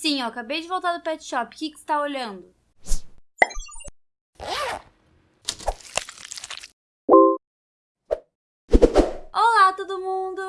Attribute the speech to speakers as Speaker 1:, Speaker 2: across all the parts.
Speaker 1: Sim, eu acabei de voltar do pet shop. O que, você tá olhando? Olá todo mundo,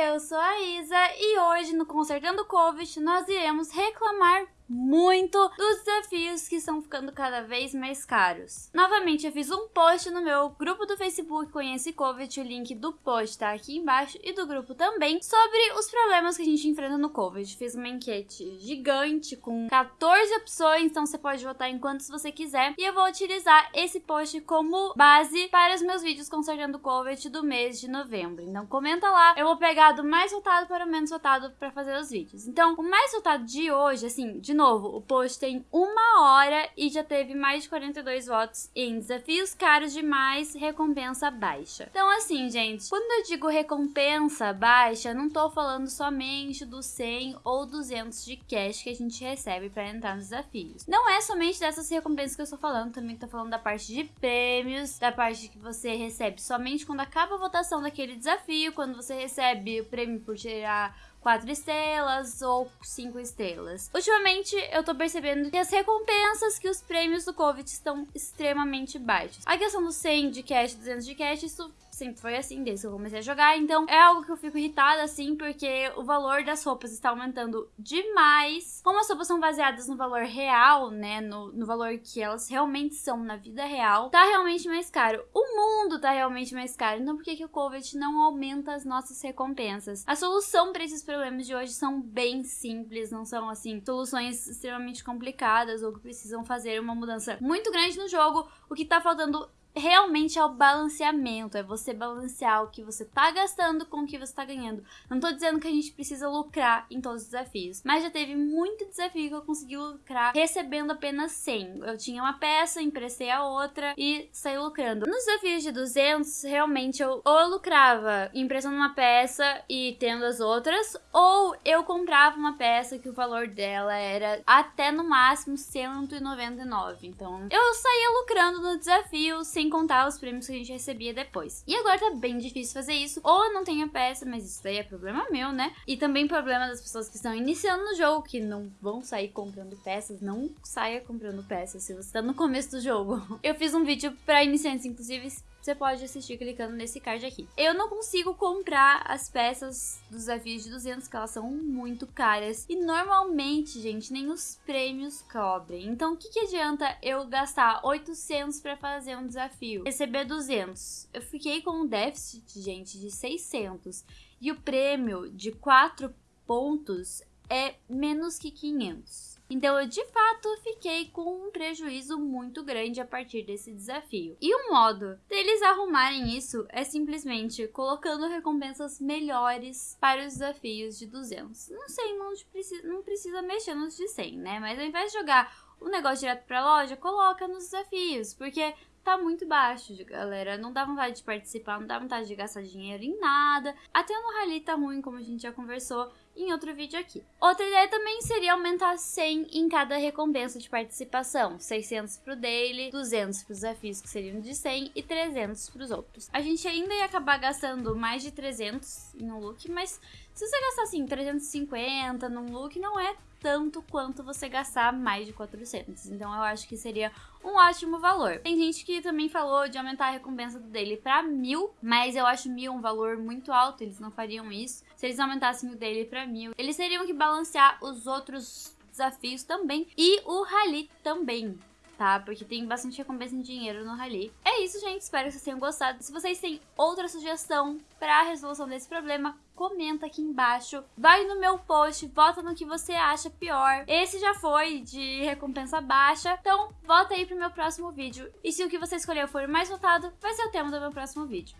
Speaker 1: eu sou a Isa e hoje no Consertando Covid nós iremos reclamar muito dos desafios que estão ficando cada vez mais caros. Novamente, eu fiz um post no meu grupo do Facebook Conhece Covid, o link do post tá aqui embaixo e do grupo também, sobre os problemas que a gente enfrenta no Covid. Fiz uma enquete gigante com 14 opções, então você pode votar em quantos você quiser e eu vou utilizar esse post como base para os meus vídeos consertando Covid do mês de novembro. Então comenta lá, eu vou pegar do mais votado para o menos votado para fazer os vídeos. Então, o mais votado de hoje, assim, de novo, o post tem uma hora e já teve mais de 42 votos em desafios caros demais, recompensa baixa. Então assim, gente, quando eu digo recompensa baixa, não tô falando somente dos 100 ou 200 de cash que a gente recebe para entrar nos desafios. Não é somente dessas recompensas que eu estou falando, também tô falando da parte de prêmios, da parte que você recebe somente quando acaba a votação daquele desafio, quando você recebe o prêmio por tirar quatro estrelas ou cinco estrelas. Ultimamente, eu tô percebendo que as recompensas, que os prêmios do COVID estão extremamente baixos. A questão do 100 de cash, 200 de cash, isso sempre foi assim desde que eu comecei a jogar, então é algo que eu fico irritada assim, porque o valor das roupas está aumentando demais. Como as roupas são baseadas no valor real, né, no, no valor que elas realmente são na vida real, tá realmente mais caro. O mundo tá realmente mais caro, então por que, que o COVID não aumenta as nossas recompensas? A solução para esses problemas de hoje são bem simples, não são assim, soluções extremamente complicadas ou que precisam fazer uma mudança muito grande no jogo. O que tá faltando realmente é o balanceamento, é você balancear o que você tá gastando com o que você tá ganhando. Não tô dizendo que a gente precisa lucrar em todos os desafios, mas já teve muito desafio que eu consegui lucrar recebendo apenas 100. Eu tinha uma peça, emprestei a outra e saí lucrando. Nos desafios de 200, realmente eu ou eu lucrava emprestando uma peça e tendo as outras, ou eu comprava uma peça que o valor dela era até no máximo 199. Então, eu saía lucrando no desafio sem contar os prêmios que a gente recebia depois. E agora tá bem difícil fazer isso, ou não tenho a peça, mas isso daí é problema meu, né? E também problema das pessoas que estão iniciando no jogo, que não vão sair comprando peças, não saia comprando peças se você tá no começo do jogo. Eu fiz um vídeo pra iniciantes, inclusive você pode assistir clicando nesse card aqui. Eu não consigo comprar as peças dos desafios de 200, que elas são muito caras. E normalmente, gente, nem os prêmios cobrem. Então, o que, que adianta eu gastar 800 para fazer um desafio? Receber 200. Eu fiquei com um déficit, gente, de 600. E o prêmio de 4 pontos é menos que 500. Então eu de fato fiquei com um prejuízo muito grande a partir desse desafio. E o modo deles arrumarem isso é simplesmente colocando recompensas melhores para os desafios de 200. Não sei, não precisa, não precisa mexer nos de 100, né? Mas ao invés de jogar o negócio direto para a loja, coloca nos desafios, porque tá muito baixo, galera. Não dá vontade de participar, não dá vontade de gastar dinheiro em nada. Até no rally tá ruim, como a gente já conversou em outro vídeo aqui. Outra ideia também seria aumentar 100 em cada recompensa de participação. 600 pro daily, 200 pros desafios que seriam de 100 e 300 pros outros. A gente ainda ia acabar gastando mais de 300 em um look, mas se você gastar assim 350 num look, não é tanto quanto você gastar mais de 400. Então eu acho que seria um ótimo valor. Tem gente que também falou de aumentar a recompensa dele para mil, mas eu acho mil um valor muito alto, eles não fariam isso. Se eles aumentassem o dele para mil, eles teriam que balancear os outros desafios também e o rally também tá? Porque tem bastante recompensa em dinheiro no Rally. É isso, gente. Espero que vocês tenham gostado. Se vocês têm outra sugestão para a resolução desse problema, comenta aqui embaixo. Vai no meu post, vota no que você acha pior. Esse já foi de recompensa baixa, então vota aí pro meu próximo vídeo. E se o que você escolheu for o mais votado, vai ser o tema do meu próximo vídeo.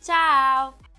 Speaker 1: Tchau!